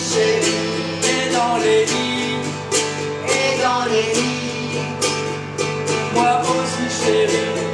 et dans les lits, et dans les lits. Moi aussi chérie.